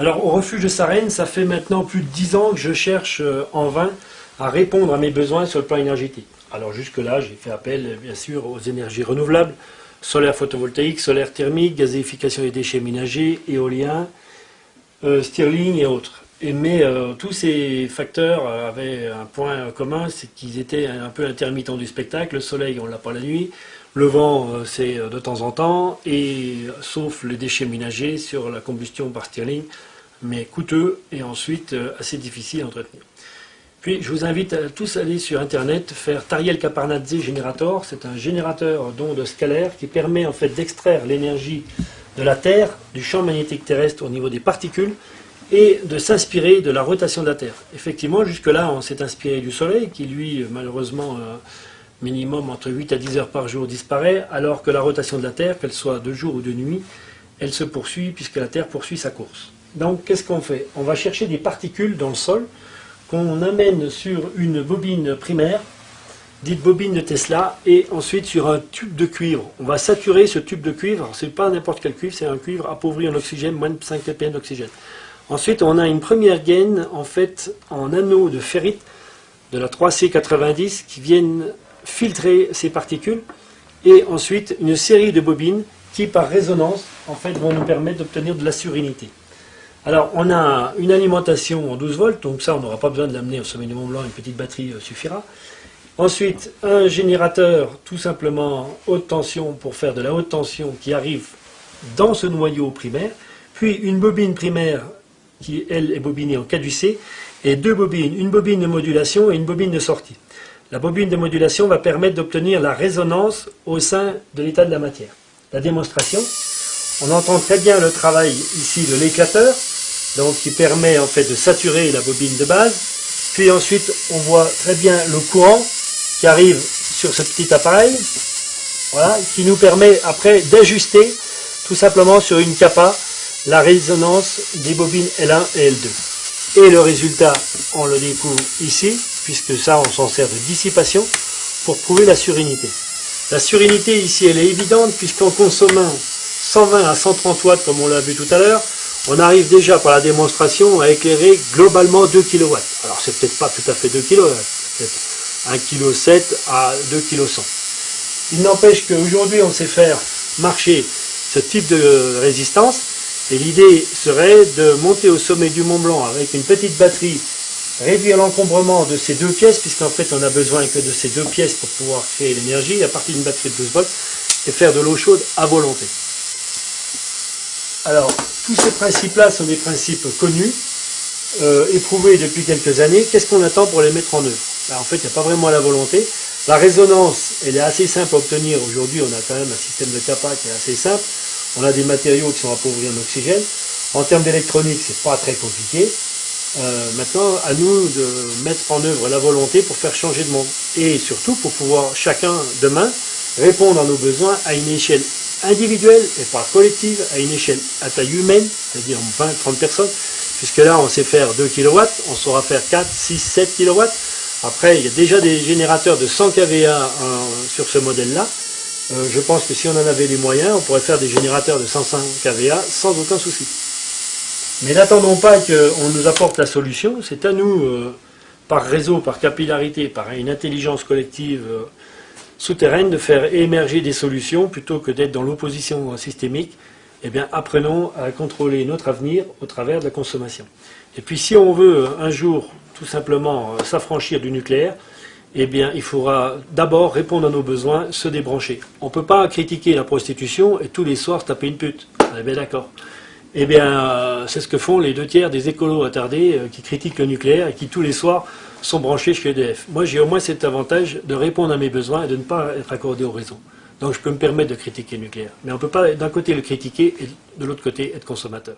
Alors, au refuge de Sarenne, ça fait maintenant plus de 10 ans que je cherche euh, en vain à répondre à mes besoins sur le plan énergétique. Alors, jusque-là, j'ai fait appel, bien sûr, aux énergies renouvelables, solaire photovoltaïque, solaire thermique, gazéification des déchets ménagers, éolien, euh, Stirling et autres. Mais euh, tous ces facteurs avaient un point commun, c'est qu'ils étaient un peu intermittents du spectacle. Le soleil, on l'a pas la nuit. Le vent, euh, c'est de temps en temps, et sauf les déchets ménagers sur la combustion par Stirling, mais coûteux et ensuite assez difficile à entretenir. Puis je vous invite à tous à aller sur internet faire Tariel Caparnadze Generator. C'est un générateur d'ondes scalaires qui permet en fait d'extraire l'énergie de la Terre, du champ magnétique terrestre au niveau des particules et de s'inspirer de la rotation de la Terre. Effectivement, jusque-là, on s'est inspiré du Soleil qui, lui, malheureusement, euh, minimum entre 8 à 10 heures par jour disparaît, alors que la rotation de la Terre, qu'elle soit de jour ou de nuit, elle se poursuit puisque la Terre poursuit sa course. Donc, qu'est-ce qu'on fait? On va chercher des particules dans le sol qu'on amène sur une bobine primaire, dite bobine de Tesla, et ensuite sur un tube de cuivre. On va saturer ce tube de cuivre, ce n'est pas n'importe quel cuivre, c'est un cuivre appauvri en oxygène, moins de 5 ppm d'oxygène. Ensuite, on a une première gaine, en fait, en anneau de ferrite de la 3C90 qui viennent filtrer ces particules, et ensuite une série de bobines qui, par résonance, en fait, vont nous permettre d'obtenir de la surinité. Alors, on a une alimentation en 12 volts, donc ça, on n'aura pas besoin de l'amener au sommet du Mont Blanc, une petite batterie euh, suffira. Ensuite, un générateur, tout simplement haute tension, pour faire de la haute tension qui arrive dans ce noyau primaire. Puis une bobine primaire qui, elle, est bobinée en caducé. Et deux bobines, une bobine de modulation et une bobine de sortie. La bobine de modulation va permettre d'obtenir la résonance au sein de l'état de la matière. La démonstration, on entend très bien le travail ici de l'éclateur, donc qui permet en fait de saturer la bobine de base. Puis ensuite, on voit très bien le courant qui arrive sur ce petit appareil, voilà, qui nous permet après d'ajuster tout simplement sur une capa la résonance des bobines L1 et L2. Et le résultat, on le découvre ici, puisque ça, on s'en sert de dissipation pour prouver la surinité. La surinité ici, elle est évidente, puisqu'en consommant 120 à 130 watts, comme on l'a vu tout à l'heure, on arrive déjà par la démonstration à éclairer globalement 2 kW. Alors c'est peut-être pas tout à fait 2 kW, peut-être 1,7 kg à 2,1 kg. Il n'empêche qu'aujourd'hui on sait faire marcher ce type de résistance et l'idée serait de monter au sommet du Mont Blanc avec une petite batterie, réduire l'encombrement de ces deux pièces, puisqu'en fait on a besoin que de ces deux pièces pour pouvoir créer l'énergie à partir d'une batterie de 12 volts, et faire de l'eau chaude à volonté. Alors, tous ces principes-là sont des principes connus, euh, éprouvés depuis quelques années. Qu'est-ce qu'on attend pour les mettre en œuvre? Ben, En fait, il n'y a pas vraiment la volonté. La résonance, elle est assez simple à obtenir. Aujourd'hui, on a quand même un système de capa qui est assez simple. On a des matériaux qui sont appauvris en oxygène. En termes d'électronique, c'est pas très compliqué. Euh, maintenant, à nous de mettre en œuvre la volonté pour faire changer de monde. Et surtout pour pouvoir chacun, demain, répondre à nos besoins à une échelle individuelle et pas collective, à une échelle à taille humaine, c'est-à-dire 20-30 personnes, puisque là on sait faire 2 kW, on saura faire 4, 6, 7 kW. Après, il y a déjà des générateurs de 100 kVA sur ce modèle-là. Euh, je pense que si on en avait les moyens, on pourrait faire des générateurs de 105 kVA sans aucun souci. Mais n'attendons pas qu'on nous apporte la solution, c'est à nous, euh, par réseau, par capillarité, par une intelligence collective euh, souterraine de faire émerger des solutions plutôt que d'être dans l'opposition systémique. Eh bien, apprenons à contrôler notre avenir au travers de la consommation. Et puis, si on veut un jour tout simplement euh, s'affranchir du nucléaire, eh bien, il faudra d'abord répondre à nos besoins, se débrancher. On ne peut pas critiquer la prostitution et tous les soirs taper une pute. On bien d'accord. Eh bien, euh, c'est ce que font les deux tiers des écolos attardés euh, qui critiquent le nucléaire et qui tous les soirs sont branchés chez EDF. Moi, j'ai au moins cet avantage de répondre à mes besoins et de ne pas être accordé au réseau. Donc, je peux me permettre de critiquer le nucléaire. Mais on ne peut pas d'un côté le critiquer et de l'autre côté être consommateur.